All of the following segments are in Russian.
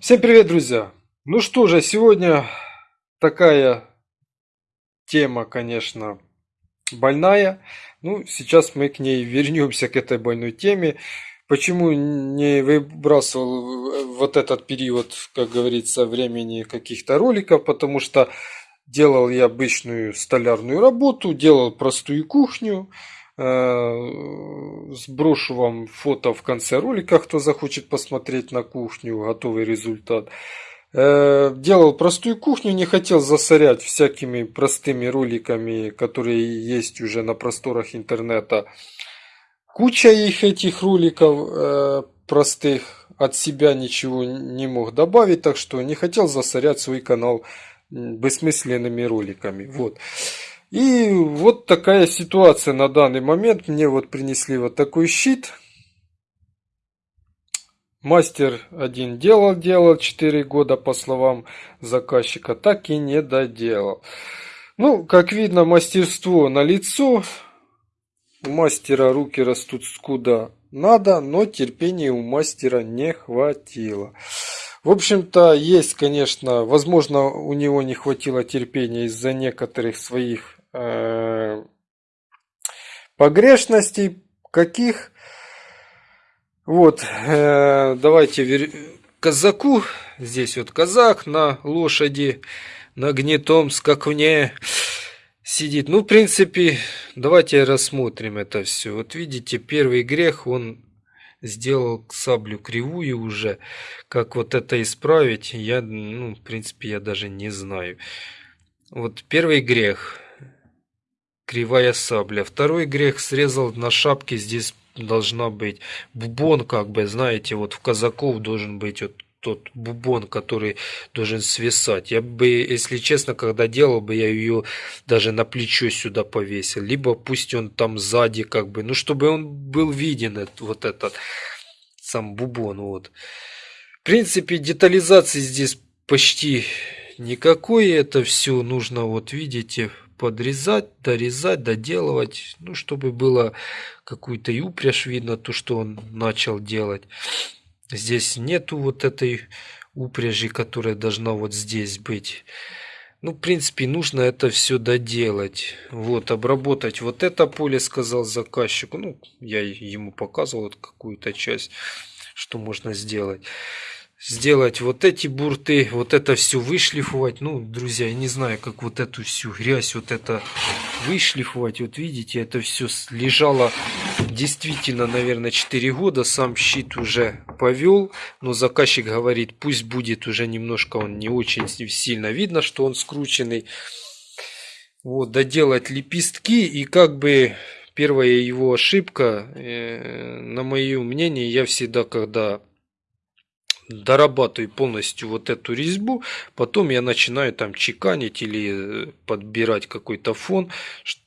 Всем привет, друзья! Ну что же, сегодня такая тема, конечно, больная. Ну, сейчас мы к ней вернемся, к этой больной теме. Почему не выбрасывал вот этот период, как говорится, времени каких-то роликов? Потому что делал я обычную столярную работу, делал простую кухню. Э, сброшу вам фото в конце ролика, кто захочет посмотреть на кухню, готовый результат. Э, делал простую кухню, не хотел засорять всякими простыми роликами, которые есть уже на просторах интернета. Куча их этих роликов э, простых, от себя ничего не мог добавить, так что не хотел засорять свой канал бессмысленными роликами. Вот. И вот такая ситуация на данный момент. Мне вот принесли вот такой щит. Мастер один делал, делал 4 года, по словам заказчика, так и не доделал. Ну, как видно, мастерство на лицо. У мастера руки растут скуда надо, но терпения у мастера не хватило. В общем-то, есть, конечно, возможно, у него не хватило терпения из-за некоторых своих погрешностей каких. Вот, э, давайте казаку. Здесь вот казак на лошади, на гнетом скакуне сидит. Ну, в принципе, давайте рассмотрим это все. Вот видите, первый грех, он сделал саблю кривую уже. Как вот это исправить, я, ну, в принципе, я даже не знаю. Вот первый грех кривая сабля. Второй грех срезал на шапке, здесь должна быть бубон, как бы, знаете, вот в казаков должен быть вот тот бубон, который должен свисать. Я бы, если честно, когда делал бы, я ее даже на плечо сюда повесил. Либо пусть он там сзади, как бы, ну, чтобы он был виден, вот этот сам бубон, вот. В принципе, детализации здесь почти никакой. Это все нужно, вот видите, подрезать, дорезать, доделывать, ну, чтобы было какую-то и упряжь видно, то, что он начал делать. Здесь нету вот этой упряжи, которая должна вот здесь быть. Ну, в принципе, нужно это все доделать. Вот, обработать вот это поле, сказал заказчику. Ну, я ему показывал вот какую-то часть, что можно сделать сделать вот эти бурты, вот это все вышлифовать. Ну, друзья, я не знаю, как вот эту всю грязь, вот это вышлифовать. Вот видите, это все лежало действительно, наверное, 4 года. Сам щит уже повел, но заказчик говорит, пусть будет уже немножко, он не очень сильно видно, что он скрученный. Вот, доделать лепестки и как бы первая его ошибка, э, на мое мнение, я всегда, когда дорабатываю полностью вот эту резьбу, потом я начинаю там чеканить или э, подбирать какой-то фон,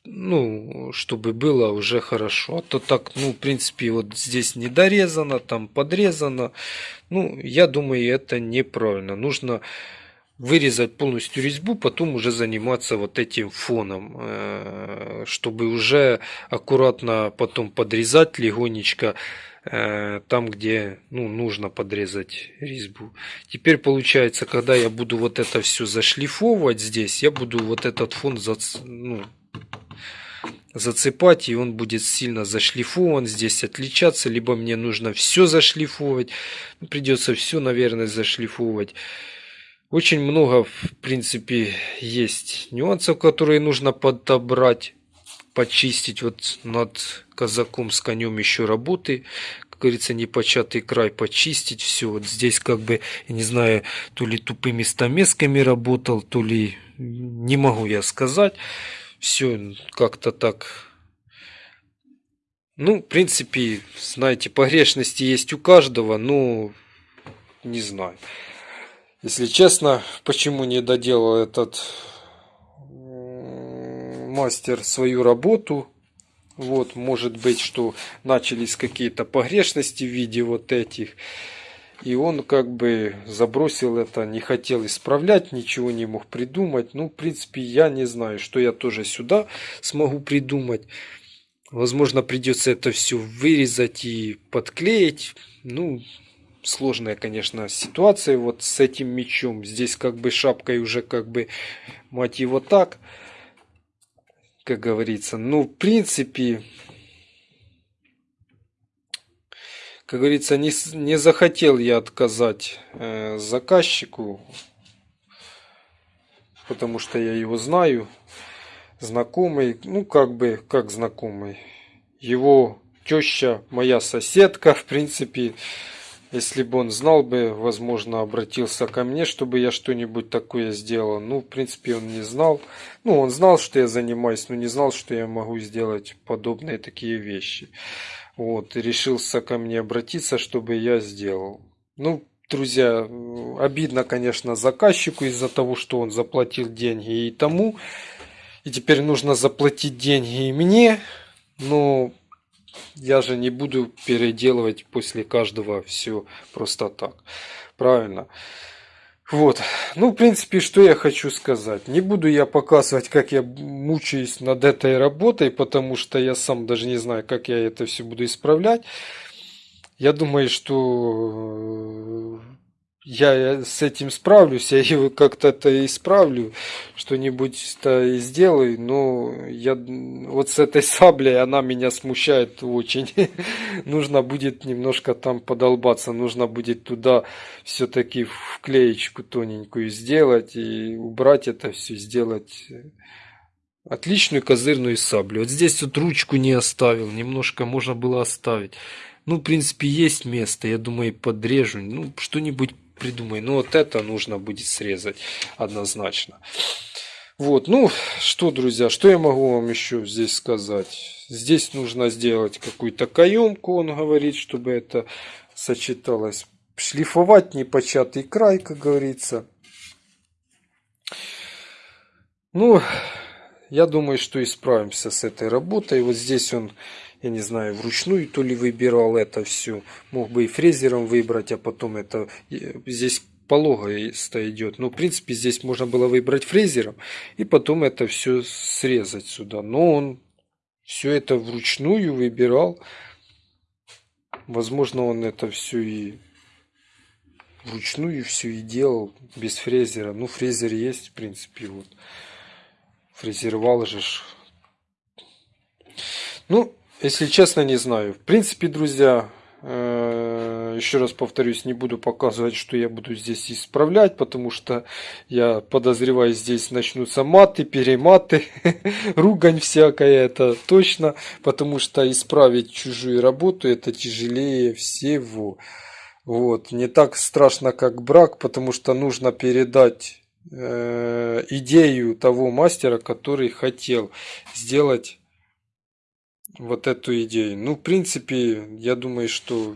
ну, чтобы было уже хорошо. А то так, ну, в принципе, вот здесь не дорезано, там подрезано. Ну, я думаю, это неправильно. Нужно вырезать полностью резьбу, потом уже заниматься вот этим фоном, э, чтобы уже аккуратно потом подрезать легонечко там, где ну, нужно подрезать резьбу. Теперь получается, когда я буду вот это все зашлифовывать здесь, я буду вот этот фон ну, зацепать, и он будет сильно зашлифован, здесь отличаться, либо мне нужно все зашлифовывать, ну, придется все, наверное, зашлифовывать. Очень много, в принципе, есть нюансов, которые нужно подобрать почистить вот над казаком с конем еще работы, как говорится, непочатый край почистить все. Вот здесь как бы, я не знаю, то ли тупыми стамесками работал, то ли не могу я сказать. Все как-то так. Ну, в принципе, знаете, погрешности есть у каждого, но не знаю. Если честно, почему не доделал этот мастер свою работу. Вот, может быть, что начались какие-то погрешности в виде вот этих. И он как бы забросил это, не хотел исправлять, ничего не мог придумать. Ну, в принципе, я не знаю, что я тоже сюда смогу придумать. Возможно, придется это все вырезать и подклеить. Ну, сложная, конечно, ситуация вот с этим мечом. Здесь как бы шапкой уже как бы, мать его так, как говорится. Ну, в принципе, как говорится, не, не захотел я отказать э, заказчику, потому что я его знаю, знакомый, ну как бы, как знакомый. Его теща, моя соседка, в принципе, если бы он знал бы, возможно, обратился ко мне, чтобы я что-нибудь такое сделал. Ну, в принципе, он не знал. Ну, он знал, что я занимаюсь, но не знал, что я могу сделать подобные такие вещи. Вот, и решился ко мне обратиться, чтобы я сделал. Ну, друзья, обидно, конечно, заказчику из-за того, что он заплатил деньги и тому. И теперь нужно заплатить деньги и мне. Но я же не буду переделывать после каждого все просто так. Правильно? Вот. Ну, в принципе, что я хочу сказать. Не буду я показывать, как я мучаюсь над этой работой, потому что я сам даже не знаю, как я это все буду исправлять. Я думаю, что я с этим справлюсь, я его как-то это исправлю, что-нибудь-то и сделаю, но я вот с этой саблей она меня смущает очень. нужно будет немножко там подолбаться, нужно будет туда все-таки вклеечку тоненькую сделать и убрать это все, сделать отличную козырную саблю. Вот здесь вот ручку не оставил, немножко можно было оставить. Ну, в принципе, есть место, я думаю, подрежу, ну, что-нибудь придумай. Но вот это нужно будет срезать однозначно. Вот, ну что, друзья, что я могу вам еще здесь сказать? Здесь нужно сделать какую-то каемку, он говорит, чтобы это сочеталось. Шлифовать непочатый край, как говорится. Ну, я думаю, что исправимся с этой работой. Вот здесь он я не знаю, вручную то ли выбирал это все. Мог бы и фрезером выбрать, а потом это здесь пологоисто идет. Но, в принципе, здесь можно было выбрать фрезером и потом это все срезать сюда. Но он все это вручную выбирал. Возможно, он это все и вручную все и делал без фрезера. Ну, фрезер есть, в принципе, вот. Фрезеровал же. Ну, если честно, не знаю. В принципе, друзья, э, еще раз повторюсь, не буду показывать, что я буду здесь исправлять, потому что я подозреваю, здесь начнутся маты, перематы, ругань всякая, это точно, потому что исправить чужую работу это тяжелее всего. Вот, не так страшно, как брак, потому что нужно передать э, идею того мастера, который хотел сделать вот эту идею. Ну, в принципе, я думаю, что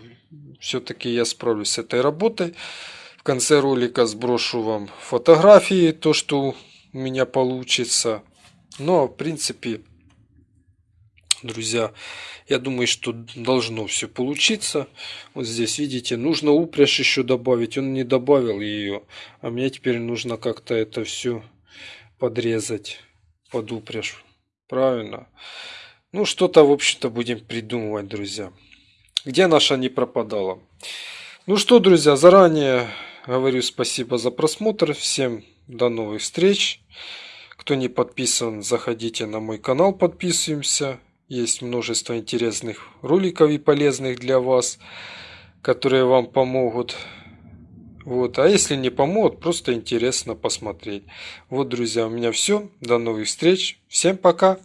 все-таки я справлюсь с этой работой. В конце ролика сброшу вам фотографии, то, что у меня получится. Но, в принципе, друзья, я думаю, что должно все получиться. Вот здесь, видите, нужно упряжь еще добавить. Он не добавил ее. А мне теперь нужно как-то это все подрезать под упряжь. Правильно? Ну, что-то, в общем-то, будем придумывать, друзья. Где наша не пропадала? Ну что, друзья, заранее говорю спасибо за просмотр. Всем до новых встреч. Кто не подписан, заходите на мой канал, подписываемся. Есть множество интересных роликов и полезных для вас, которые вам помогут. Вот. А если не помогут, просто интересно посмотреть. Вот, друзья, у меня все. До новых встреч. Всем пока.